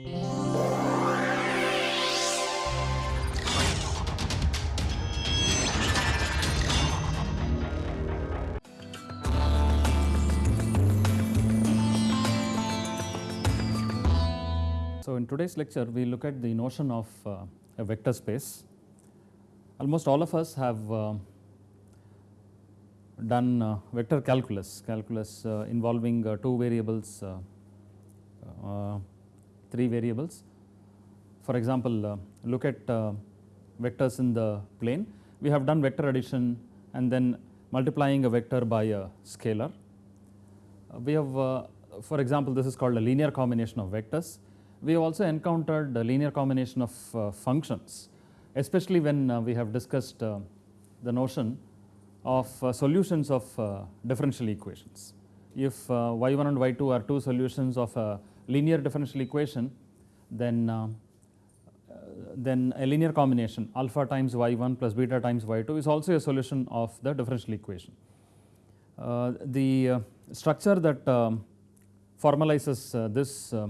So, in today's lecture we look at the notion of uh, a vector space. Almost all of us have uh, done uh, vector calculus, calculus uh, involving uh, two variables, uh, uh, three variables. For example, uh, look at uh, vectors in the plane. We have done vector addition and then multiplying a vector by a scalar. Uh, we have uh, for example, this is called a linear combination of vectors. We have also encountered a linear combination of uh, functions, especially when we have discussed the notion of solutions of differential equations. If uh, y1 and y2 are two solutions of a linear differential equation, then uh, uh, then a linear combination alpha times y1 plus beta times y2 is also a solution of the differential equation. Uh, the uh, structure that um, formalizes uh, this uh,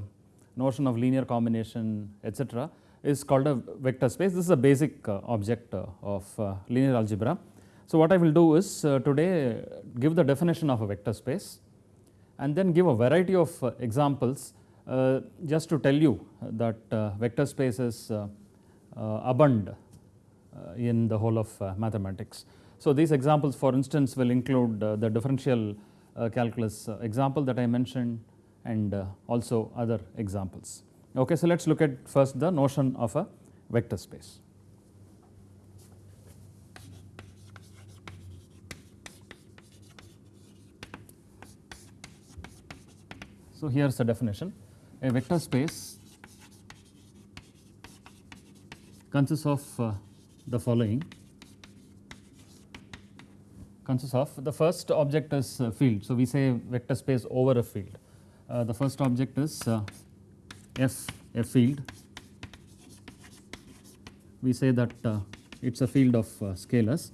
notion of linear combination etc., is called a vector space. This is a basic uh, object of linear algebra. So, what I will do is today give the definition of a vector space and then give a variety of examples uh, just to tell you that uh, vector spaces uh, uh, abound uh, in the whole of mathematics. So, these examples for instance will include the differential calculus example that I mentioned and also other examples. Okay, so, let us look at first the notion of a vector space. So, here is the definition a vector space consists of uh, the following consists of the first object is uh, field. So, we say vector space over a field. Uh, the first object is uh, f a field. We say that uh, it is a field of scalars.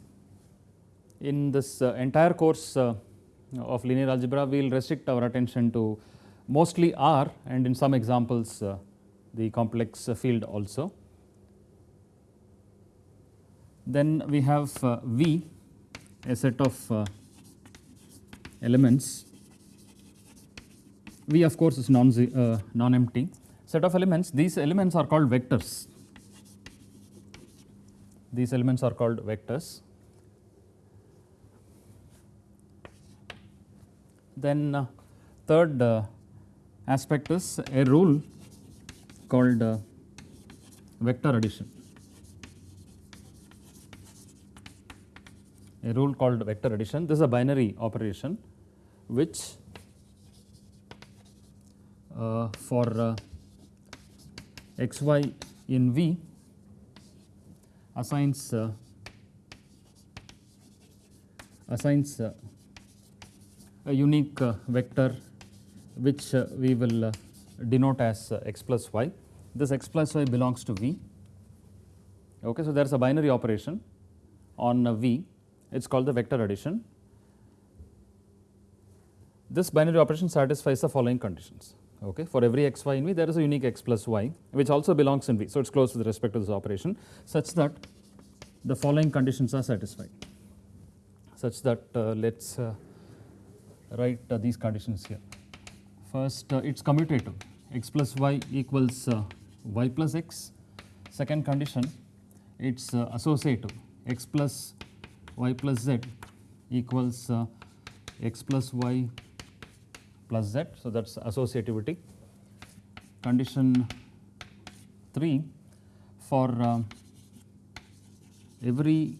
In this entire course of linear algebra, we will restrict our attention to mostly R and in some examples uh, the complex field also. Then we have uh, V, a set of uh, elements. V of course is non uh, non-empty. Set of elements. These elements are called vectors. These elements are called vectors. Then uh, third uh, aspect is a rule called uh, vector addition. A rule called vector addition. This is a binary operation which uh, for uh, xy in V assigns uh, assigns uh, a unique uh, vector which uh, we will uh, denote as uh, x plus y. This x plus y belongs to V. Okay, so there is a binary operation on V. It is called the vector addition. This binary operation satisfies the following conditions. Okay, for every x y in V, there is a unique x plus y, which also belongs in V. So it is close with respect to this operation, such that the following conditions are satisfied. Such that uh, let us uh, write uh, these conditions here. First, uh, it is commutative x plus y equals uh, y plus x. Second condition, it is uh, associative x plus y plus z equals uh, x plus y plus z. So, that is associativity. Condition 3 for uh, every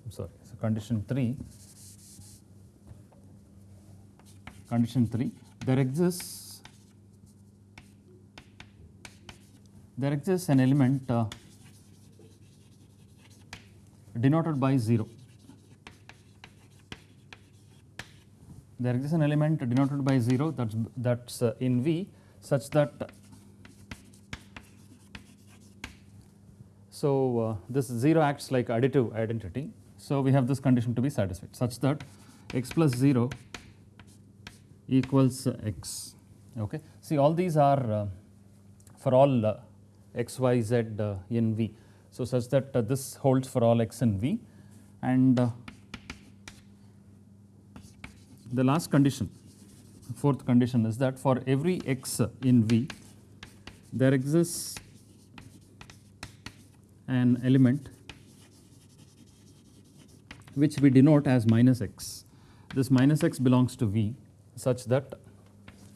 I am sorry, so condition 3 condition 3 there exists there exists an element uh, denoted by 0 there exists an element denoted by 0 that's that's uh, in v such that so uh, this 0 acts like additive identity. So we have this condition to be satisfied such that x plus 0 equals x. Okay. See all these are uh, for all uh, x, y, z uh, in V. So, such that this holds for all x in V and the last condition fourth condition is that for every x in V there exists an element which we denote as minus x. This minus x belongs to V such that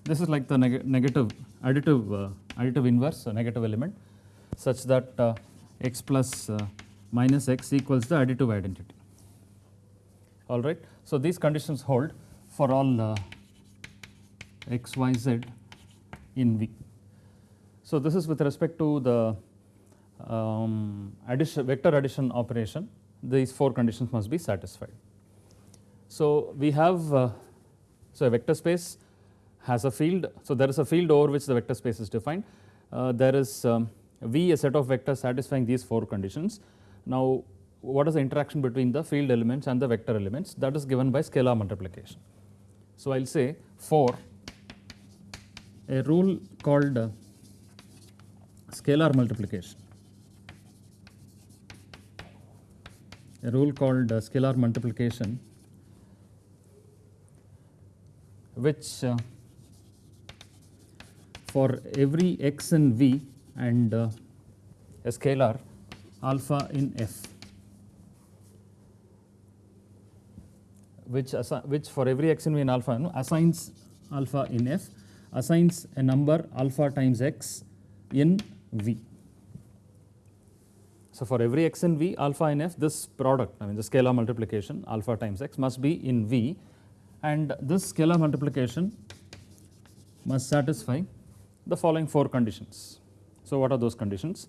this is like the neg negative additive uh, additive inverse so negative element such that uh, x plus uh, minus x equals the additive identity. All right. So, these conditions hold for all uh, x, y, z in V. So, this is with respect to the um, addition vector addition operation these four conditions must be satisfied. So, we have uh, so a vector space has a field. So, there is a field over which the vector space is defined. Uh, there is um, V a set of vectors satisfying these four conditions. Now, what is the interaction between the field elements and the vector elements that is given by scalar multiplication. So, I will say for a rule called uh, scalar multiplication a rule called uh, scalar multiplication which uh, for every x in V and uh, a scalar alpha in F which, which for every x in V and alpha assigns alpha in F assigns a number alpha times x in V. So, for every x in V alpha in F this product I mean the scalar multiplication alpha times x must be in V and this scalar multiplication must satisfy the following four conditions. So, what are those conditions?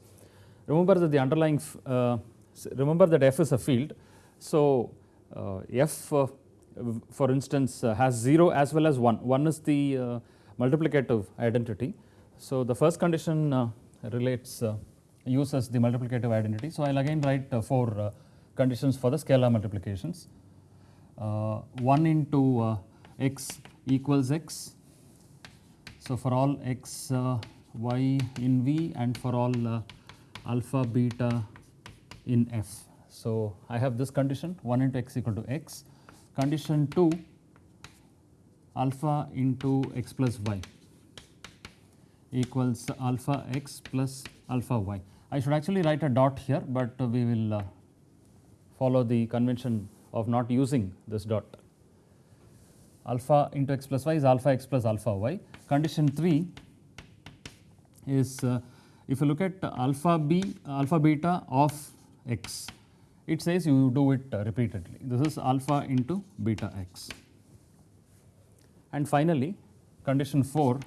Remember that the underlying uh, remember that F is a field. So, uh, F uh, for instance uh, has 0 as well as 1, 1 is the uh, multiplicative identity. So, the first condition uh, relates uses the multiplicative identity. So, I will again write four conditions for the scalar multiplications. 1 into x equals x. So, for all x y in V and for all uh, alpha beta in F. So, I have this condition 1 into x equal to x, condition 2 alpha into x plus y equals alpha x plus alpha y. I should actually write a dot here, but uh, we will uh, follow the convention of not using this dot. Alpha into x plus y is alpha x plus alpha y. Condition 3 is uh, if you look at alpha b alpha beta of x it says you do it uh, repeatedly this is alpha into beta x and finally condition 4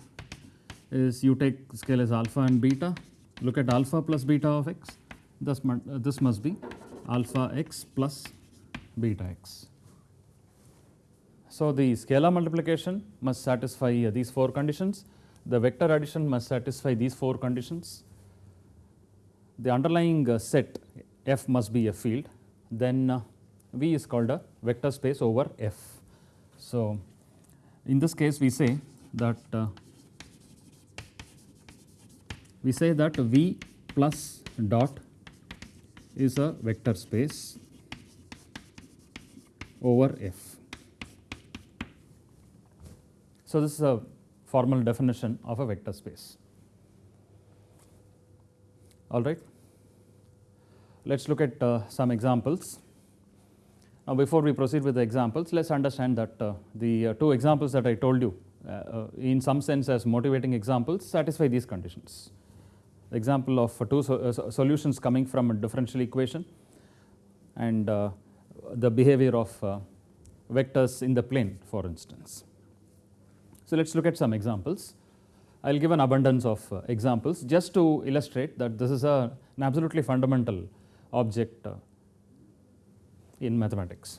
is you take scalars alpha and beta look at alpha plus beta of x thus uh, this must be alpha x plus beta x so the scalar multiplication must satisfy uh, these four conditions the vector addition must satisfy these four conditions. The underlying uh, set F must be a field, then uh, V is called a vector space over F. So, in this case we say that uh, we say that V plus dot is a vector space over F. So, this is a formal definition of a vector space. All right. Let us look at uh, some examples. Now, before we proceed with the examples, let us understand that uh, the uh, two examples that I told you uh, uh, in some sense as motivating examples satisfy these conditions. The example of two so, uh, solutions coming from a differential equation and the behavior of vectors in the plane for instance. So, let us look at some examples. I will give an abundance of uh, examples just to illustrate that this is a, an absolutely fundamental object uh, in mathematics,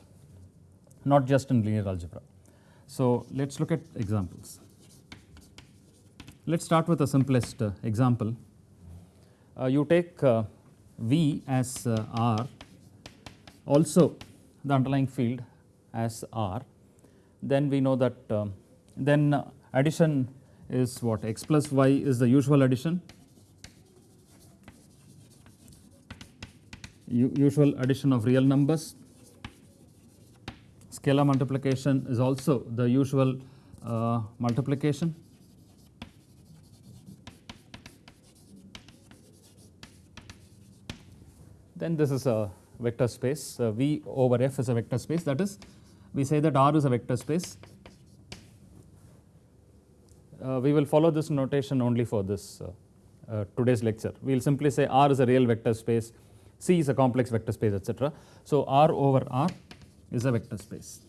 not just in linear algebra. So, let us look at examples. Let us start with the simplest uh, example. Uh, you take uh, V as uh, R, also the underlying field as R, then we know that um, then addition is what x plus y is the usual addition usual addition of real numbers. Scalar multiplication is also the usual uh, multiplication. Then this is a vector space V over F is a vector space that is we say that R is a vector space. Uh, we will follow this notation only for this uh, uh, today's lecture. We will simply say R is a real vector space C is a complex vector space etc. So, R over R is a vector space.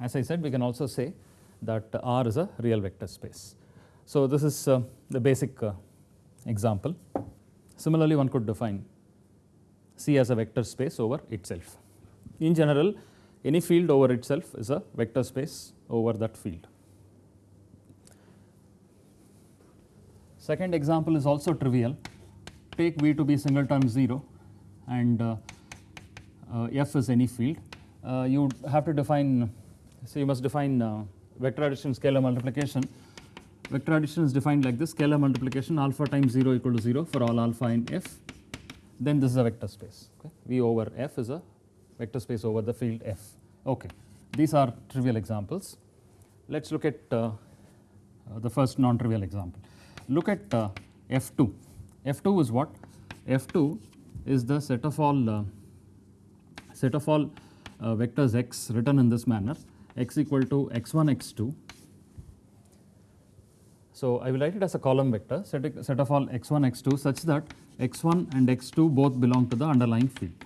As I said we can also say that R is a real vector space. So, this is the basic example. Similarly, one could define C as a vector space over itself. In general, any field over itself is a vector space over that field. Second example is also trivial take V to be single singleton 0 and uh, uh, F is any field, uh, you have to define, so you must define vector addition scalar multiplication. Vector addition is defined like this scalar multiplication alpha times 0 equal to 0 for all alpha in F, then this is a vector space. Okay. V over F is a vector space over the field F. Okay. These are trivial examples. Let us look at uh, uh, the first non-trivial example. Look at uh, F2. F2 is what? F2 is the set of all uh, set of all uh, vectors x written in this manner x equal to x1 x2. So, I will write it as a column vector set, set of all x1 x2 such that x1 and x2 both belong to the underlying field.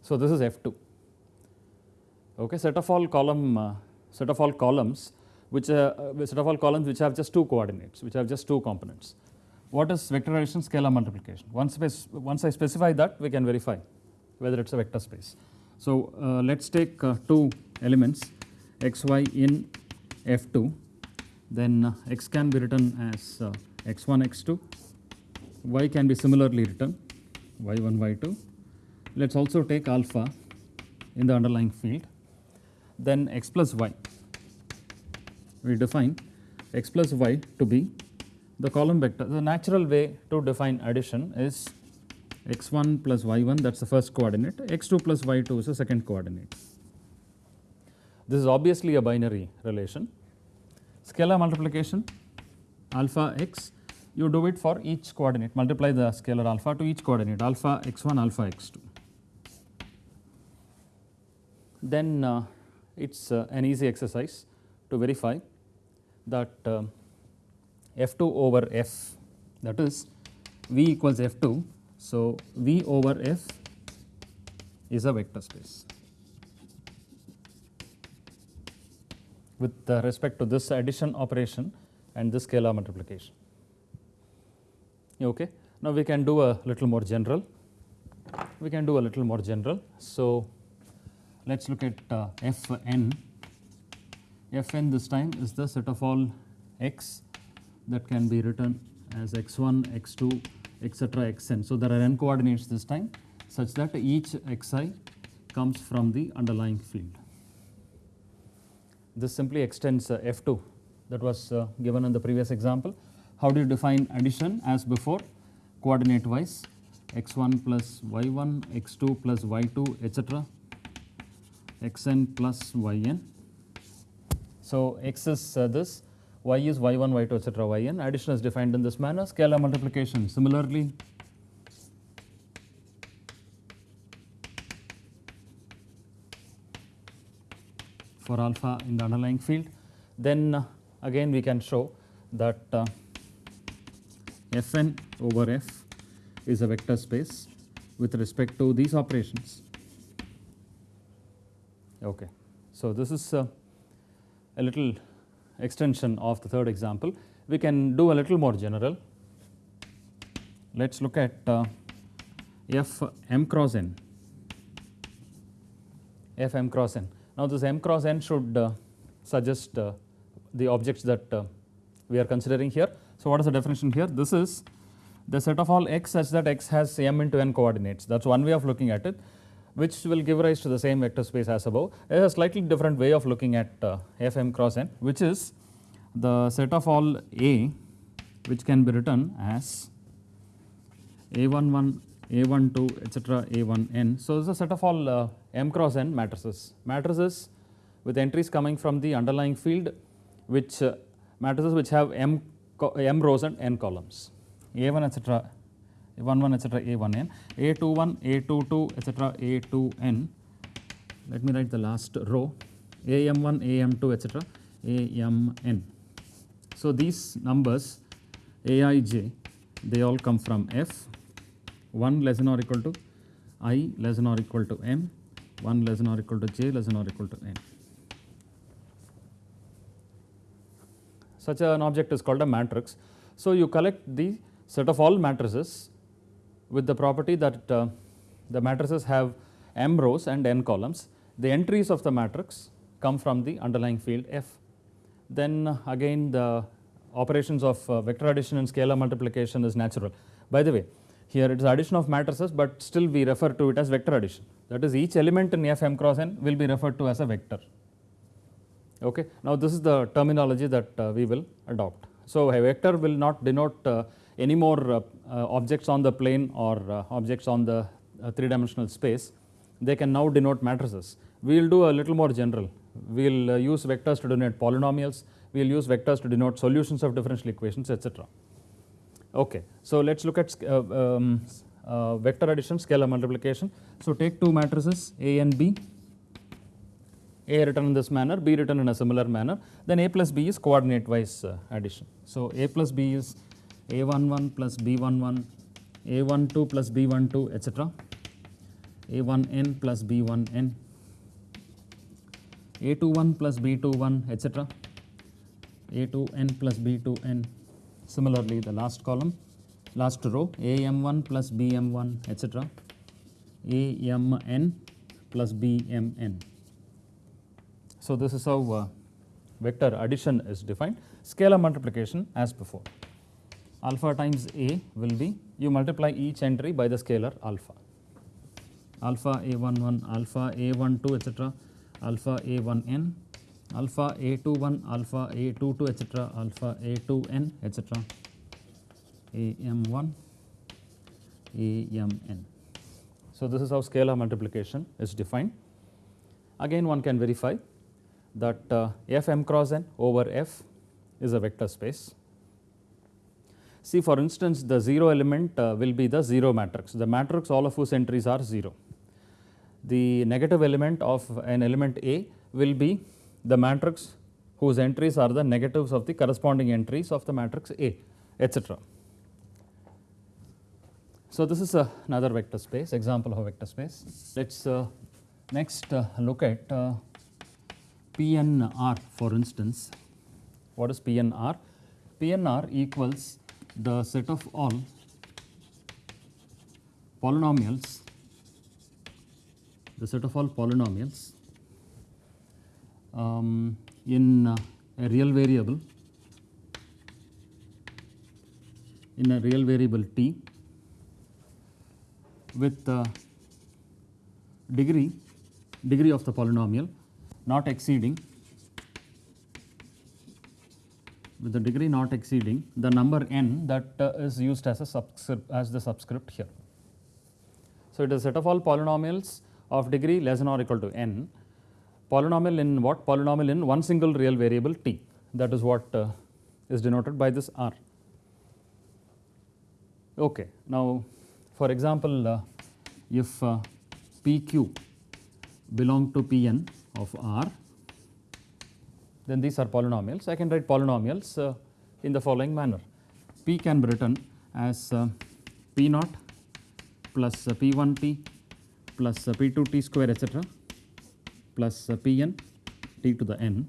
So, this is F2 okay set of all column uh, set of all columns which uh, uh set of all columns which have just two coordinates which have just two components what is vector addition scalar multiplication. Once, once I specify that we can verify whether it is a vector space. So, uh, let us take uh, two elements x y in F2 then uh, x can be written as uh, x1 x2 y can be similarly written y1 y2 let us also take alpha in the underlying field then x plus y we define x plus y to be the column vector. The natural way to define addition is x1 plus y1 that is the first coordinate, x2 plus y2 is the second coordinate. This is obviously a binary relation. Scalar multiplication alpha x you do it for each coordinate multiply the scalar alpha to each coordinate alpha x1 alpha x2. Then uh, it is uh, an easy exercise to verify that uh, f2 over f that is v equals f2. So, v over f is a vector space with respect to this addition operation and this scalar multiplication. Okay. Now, we can do a little more general, we can do a little more general. So, let us look at uh, Fn, Fn this time is the set of all x that can be written as x1, x2, etc. xn. So, there are n coordinates this time such that each xi comes from the underlying field. This simply extends uh, f2 that was uh, given in the previous example. How do you define addition as before coordinate wise x1 plus y1, x2 plus y2 etc. xn plus yn. So, x is uh, this y is y1, y2 etc. yn. Addition is defined in this manner. Scalar multiplication similarly. For alpha in the underlying field. Then uh, again we can show that uh, Fn over F is a vector space with respect to these operations. Okay. So, this is uh, a little extension of the third example. We can do a little more general. Let us look at uh, f m cross n, f m cross n. Now, this m cross n should uh, suggest uh, the objects that uh, we are considering here. So, what is the definition here? This is the set of all x such that x has m into n coordinates that is one way of looking at it. which will give rise to the same vector space as above. There is a slightly different way of looking at f m cross n which is the set of all A which can be written as A11, A12 etc. A1n. So, this is a set of all uh, m cross n matrices. Matrices with entries coming from the underlying field which uh, matrices which have m, m rows and n columns. A1 etc. A11 etc. A1n, A21, A22 etc. A2n. Let me write the last row AM1, AM2 etc. AMN. So, these numbers Aij they all come from F 1 less than or equal to i less than or equal to m, 1 less than or equal to j less than or equal to n. Such an object is called a matrix. So, you collect the set of all matrices with the property that uh, the matrices have m rows and n columns. The entries of the matrix come from the underlying field f. Then again the operations of uh, vector addition and scalar multiplication is natural. By the way, here it is addition of matrices, but still we refer to it as vector addition. That is each element in f m cross n will be referred to as a vector. Okay. Now, this is the terminology that uh, we will adopt. So, a vector will not denote uh, any more uh, uh, objects on the plane or uh, objects on the three dimensional space. They can now denote matrices. We will do a little more general. We will use vectors to denote polynomials. We will use vectors to denote solutions of differential equations, etc. Okay. So, let us look at um, vector addition, scalar multiplication. So, take two matrices A and B a written in this manner, B written in a similar manner, then A plus B is coordinate wise uh, addition. So, A plus B is A11 plus B11, A12 plus B12 etc., A1n plus B1n, A21 plus B21 etc., A2n plus B2n. Similarly, the last column, last row AM1 plus BM1 etc., AMN plus BMN. So, this is how uh, vector addition is defined. Scalar multiplication as before. Alpha times A will be you multiply each entry by the scalar alpha. Alpha A11, alpha A12 etc., alpha A1n, alpha A21, alpha A22 etc., alpha A2n etc., AM1, AMN. So, this is how scalar multiplication is defined. Again one can verify that uh, f m cross n over f is a vector space. See for instance, the 0 element uh, will be the 0 matrix, the matrix all of whose entries are 0. The negative element of an element A will be the matrix whose entries are the negatives of the corresponding entries of the matrix A, etc. So, this is another vector space, example of a vector space. Let us uh, next uh, look at uh, PNR for instance. What is PNR? PNR equals the set of all polynomials, the set of all polynomials um, in uh, a real variable in a real variable t with uh, degree degree of the polynomial not exceeding with the degree not exceeding the number n that uh, is used as a subscript as the subscript here. So, it is a set of all polynomials of degree less than or equal to n polynomial in what polynomial in one single real variable t that is what uh, is denoted by this r. Okay. Now, for example, uh, if uh, pq belong to pn of R, then these are polynomials. I can write polynomials uh, in the following manner. P can be written as uh, P naught plus uh, P1t plus uh, P2t square etc plus uh, Pn t to the n.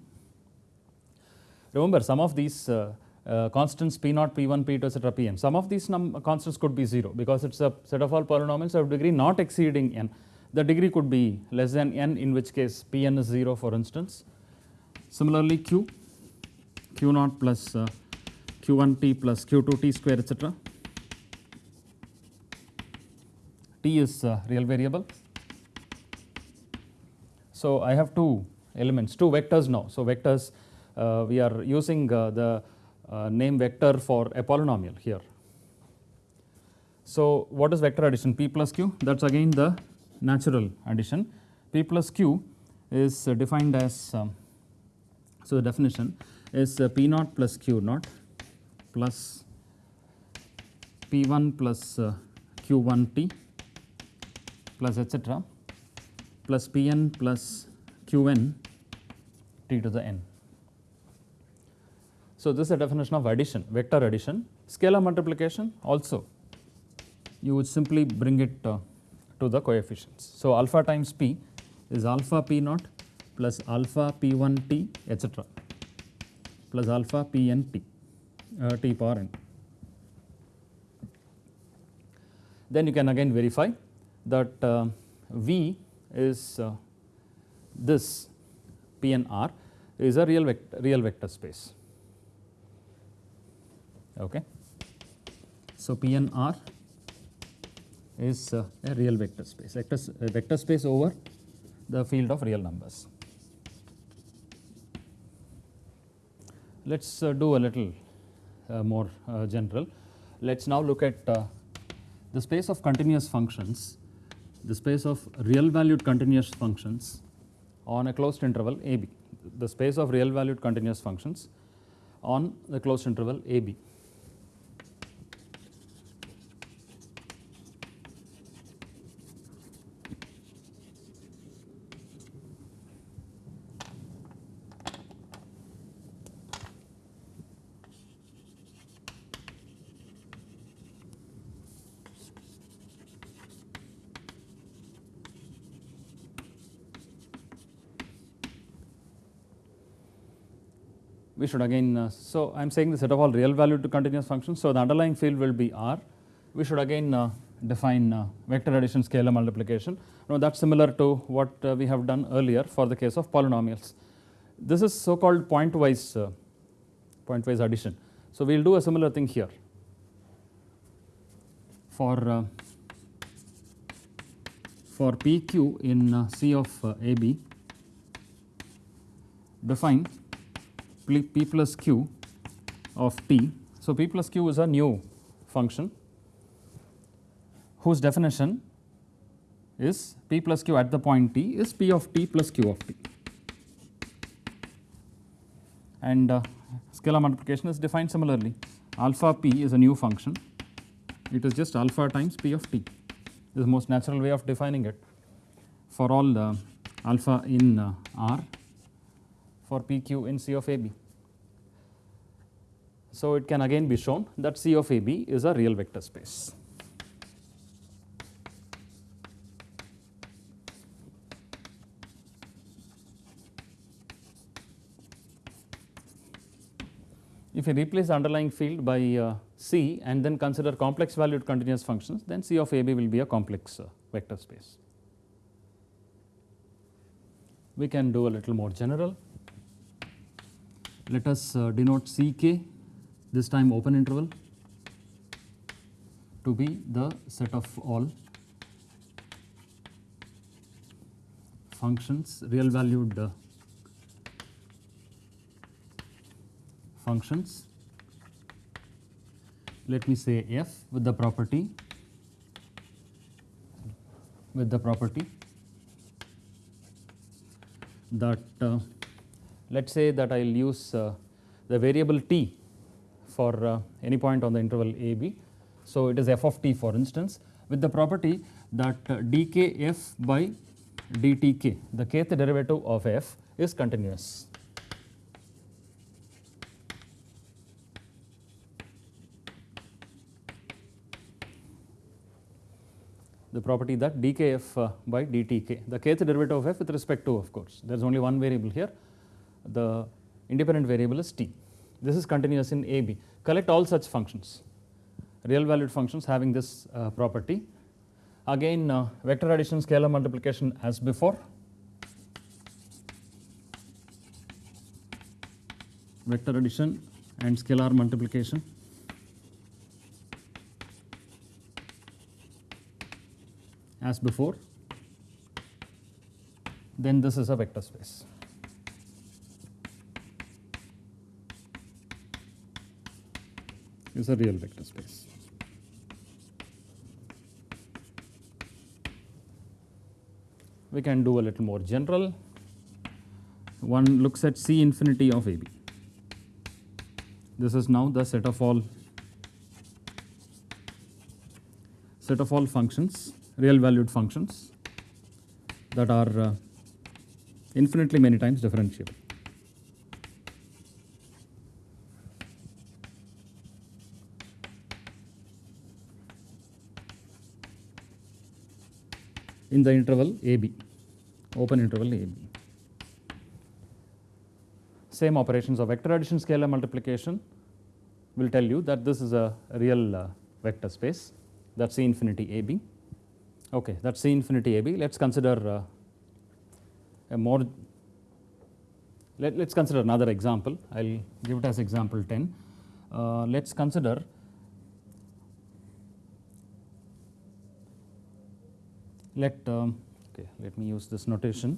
Remember some of these uh, uh, constants p naught, p1, p2 etc pn. Some of these constants could be 0 because it is a set of all polynomials of degree not exceeding n the degree could be less than n in which case Pn is 0 for instance. Similarly Q, Q naught plus uh, Q1t plus Q2t square etc. T is uh, real variable So, I have two elements, two vectors now. So, vectors uh, we are using uh, the uh, name vector for a polynomial here. So, what is vector addition p plus q that is again the natural addition p plus q is defined as um, so the definition is uh, p naught plus q naught plus p1 plus uh, q1t plus etc plus pn plus qn t to the n. So, this is a definition of addition vector addition scalar multiplication also you would simply bring it uh, to the coefficients. So, alpha times p is alpha p naught plus alpha p1 t etc plus alpha pn t uh, t power n. Then you can again verify that uh, V is uh, this PNR is a real vector, real vector space. Okay. So, PNR is uh, a real vector space, vector, uh, vector space over the field of real numbers. Let us uh, do a little uh, more uh, general. Let us now look at the space of continuous functions, the space of real valued continuous functions on a closed interval a b, the space of real valued continuous functions on the closed interval a b. we should again, uh, so I am saying the set of all real valued continuous functions. So, the underlying field will be R. We should again uh, define uh, vector addition scalar multiplication. Now, that is similar to what uh, we have done earlier for the case of polynomials. This is so called pointwise, uh, pointwise addition. So, we will do a similar thing here for uh, for PQ in C of AB define p plus q of t. So, p plus q is a new function whose definition is p plus q at the point t is p of t plus q of t. And uh, scalar multiplication is defined similarly. Alpha p is a new function. It is just alpha times p of t. This is the most natural way of defining it. For all uh, alpha in uh, R for PQ in C of AB. So, it can again be shown that C of AB is a real vector space. If you replace the underlying field by uh, C and then consider complex valued continuous functions, then C of AB will be a complex uh, vector space. We can do a little more general. Let us uh, denote Ck, this time open interval, to be the set of all functions, real valued uh, functions. Let me say f with the property with the property that uh, let us say that I will use uh, the variable t for uh, any point on the interval a b. So, it is f of t for instance with the property that uh, dkf by dtk the kth derivative of f is continuous. the property that dkf by dtk, the kth derivative of f with respect to of course, there is only one variable here, the independent variable is t. This is continuous in AB. Collect all such functions, real valued functions having this uh, property. Again uh, vector addition, scalar multiplication as before. Vector addition and scalar multiplication. as before then this is a vector space. Is a real vector space. We can do a little more general. One looks at C infinity of AB. This is now the set of all set of all functions, real valued functions that are uh, infinitely many times differentiable. In the interval AB, open interval AB. Same operations of vector addition, scalar multiplication will tell you that this is a real uh, vector space that's C infinity AB. Okay, that's C infinity AB. Let's consider uh, a more, let, us consider another example. I'll give it as example 10. Uh, let's consider let um, okay let me use this notation.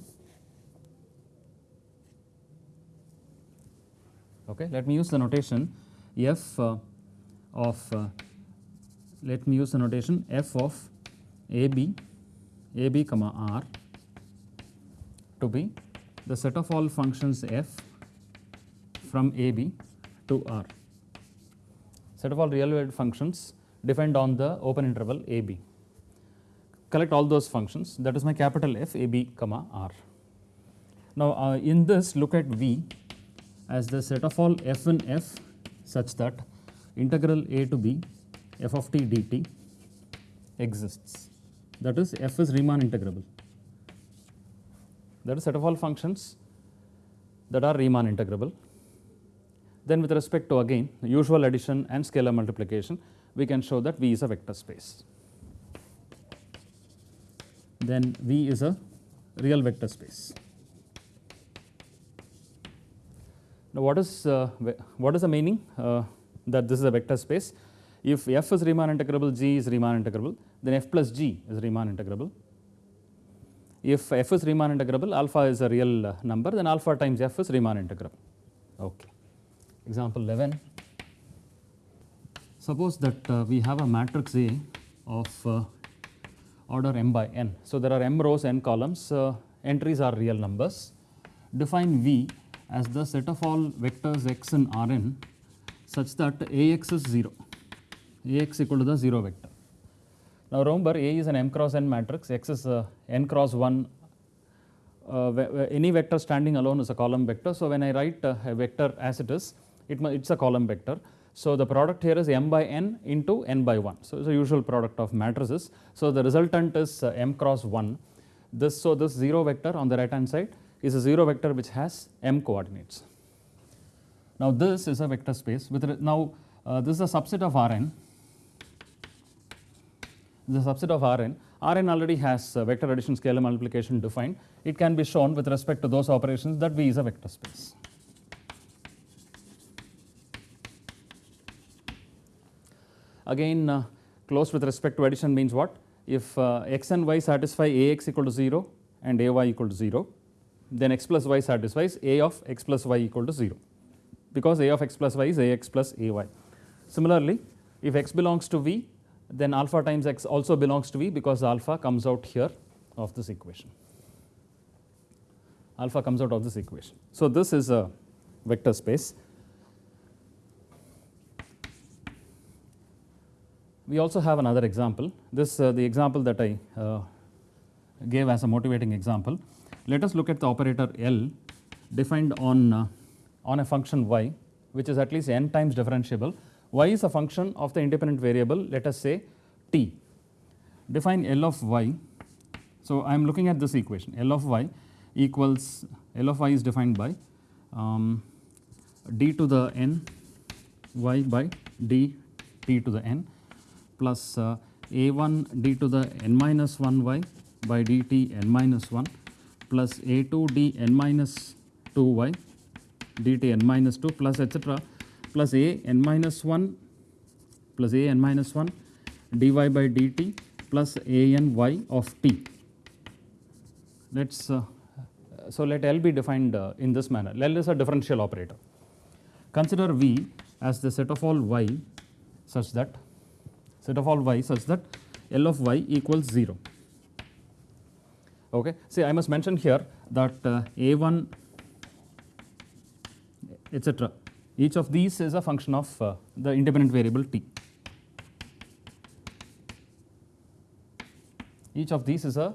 Okay let me use the notation f uh, of uh, let me use the notation f of ab ab comma r to be the set of all functions f from ab to r. Set of all real valued functions defined on the open interval ab collect all those functions that is my capital F a b comma r. Now, uh, in this look at V as the set of all f and f such that integral a to b f of t dt exists that is f is Riemann integrable that is set of all functions that are Riemann integrable. Then with respect to again usual addition and scalar multiplication we can show that V is a vector space then V is a real vector space. Now, what is uh, what is the meaning uh, that this is a vector space? If f is Riemann integrable, g is Riemann integrable, then f plus g is Riemann integrable. If f is Riemann integrable, alpha is a real uh, number, then alpha times f is Riemann integrable. Okay. Example 11. Suppose that uh, we have a matrix A of uh, order m by n. So, there are m rows n columns uh, entries are real numbers. Define V as the set of all vectors x in Rn such that Ax is 0, Ax equal to the 0 vector. Now, remember A is an m cross n matrix, x is uh, n cross 1 uh, any vector standing alone is a column vector. So, when I write a vector as it is, it it's a column vector. So, the product here is m by n into n by 1. So, it is a usual product of matrices. So, the resultant is uh, m cross 1. This, so, this 0 vector on the right hand side is a 0 vector which has m coordinates. Now, this is a vector space with now uh, this is a subset of Rn. The subset of Rn. Rn already has uh, vector addition scalar multiplication defined. It can be shown with respect to those operations that V is a vector space. Again uh, close with respect to addition means what? If uh, x and y satisfy ax equal to 0 and ay equal to 0, then x plus y satisfies a of x plus y equal to 0 because a of x plus y is ax plus ay. Similarly, if x belongs to v, then alpha times x also belongs to v because alpha comes out here of this equation. Alpha comes out of this equation. So, this is a vector space We also have another example. This uh, the example that I uh, gave as a motivating example. Let us look at the operator L defined on, uh, on a function y which is at least n times differentiable. y is a function of the independent variable let us say t. Define L of y. So, I am looking at this equation L of y equals L of y is defined by um, d to the n y by d t to the n plus uh, a1 d to the n minus 1 y by dt n minus 1 plus a2 d n minus 2 y dt n minus 2 plus etc plus a n minus 1 plus a n minus 1 dy by dt plus a n y of t. Let us uh, so let L be defined uh, in this manner. L is a differential operator. Consider V as the set of all y such that set of all y such that L of y equals 0. Okay. See, I must mention here that uh, A1 etc. Each of these is a function of uh, the independent variable t. Each of these is a,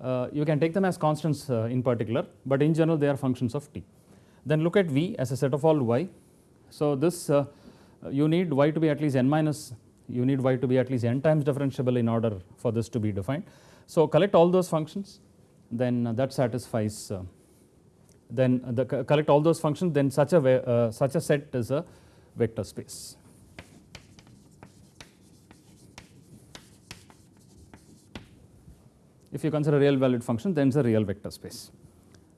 uh, you can take them as constants uh, in particular, but in general they are functions of t. Then look at V as a set of all y. So, this uh, you need y to be at least n minus, you need y to be at least n times differentiable in order for this to be defined. So, collect all those functions, then that satisfies, uh, then the collect all those functions, then such a, uh, such a set is a vector space. If you consider real valued function, then it's a real vector space.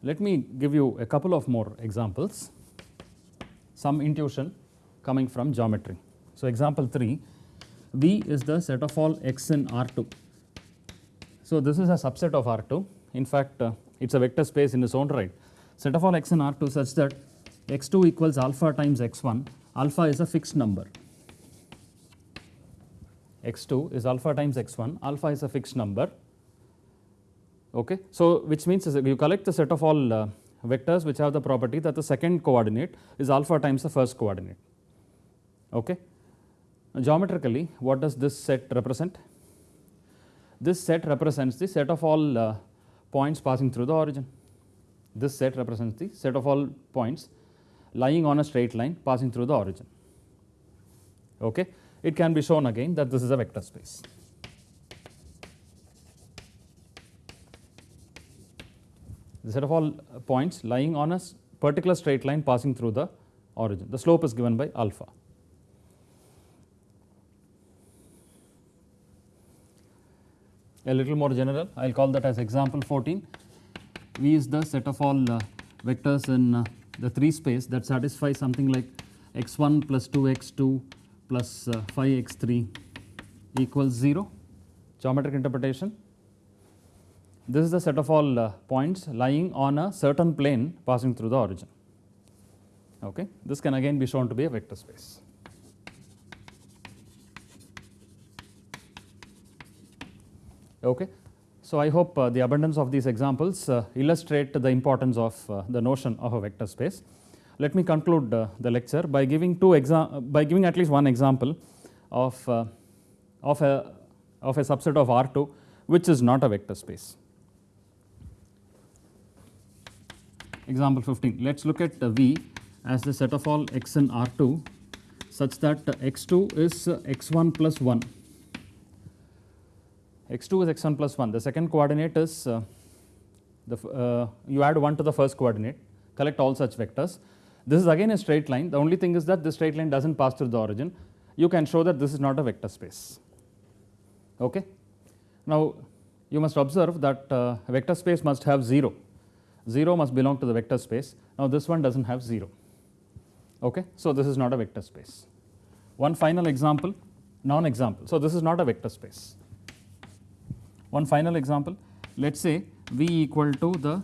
Let me give you a couple of more examples, some intuition coming from geometry. So, example 3, V is the set of all x in R2. So, this is a subset of R2. In fact, uh, it is a vector space in its own right. Set of all x in R2 such that x2 equals alpha times x1, alpha is a fixed number. x2 is alpha times x1, alpha is a fixed number Okay. So, which means you collect the set of all uh, vectors which have the property that the second coordinate is alpha times the first coordinate. Okay. Now, geometrically what does this set represent? This set represents the set of all uh, points passing through the origin. This set represents the set of all points lying on a straight line passing through the origin. Okay. It can be shown again that this is a vector space. the set of all points lying on a particular straight line passing through the origin. The slope is given by alpha. A little more general, I will call that as example 14. V is the set of all uh, vectors in uh, the 3 space that satisfy something like x1 plus 2x2 plus uh, 5x3 equals 0. Geometric interpretation this is the set of all uh, points lying on a certain plane passing through the origin. Okay. This can again be shown to be a vector space. Okay. So, I hope uh, the abundance of these examples uh, illustrate the importance of uh, the notion of a vector space. Let me conclude uh, the lecture by giving two by giving at least one example of, uh, of, a, of a subset of R2 which is not a vector space. example 15. Let us look at V as the set of all x in R2 such that x2 is x1 plus 1. X2 is x1 plus 1. The second coordinate is uh, the, uh, you add 1 to the first coordinate, collect all such vectors. This is again a straight line. The only thing is that this straight line does not pass through the origin. You can show that this is not a vector space. Okay. Now, you must observe that uh, vector space must have 0 0 must belong to the vector space. Now, this one does not have 0. Okay? So, this is not a vector space. One final example, non-example. So, this is not a vector space. One final example, let us say V equal to the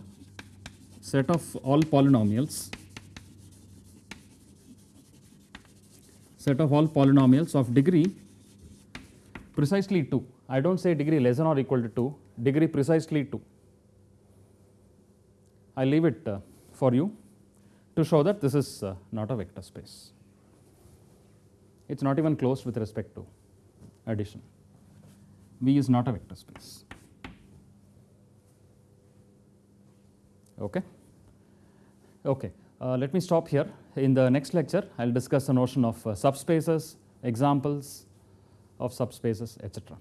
set of all polynomials, set of all polynomials of degree precisely 2. I do not say degree less than or equal to 2, degree precisely 2. I leave it uh, for you to show that this is uh, not a vector space. It is not even closed with respect to addition. V is not a vector space. Okay. Okay. Uh, let me stop here. In the next lecture, I will discuss the notion of uh, subspaces, examples of subspaces, etc.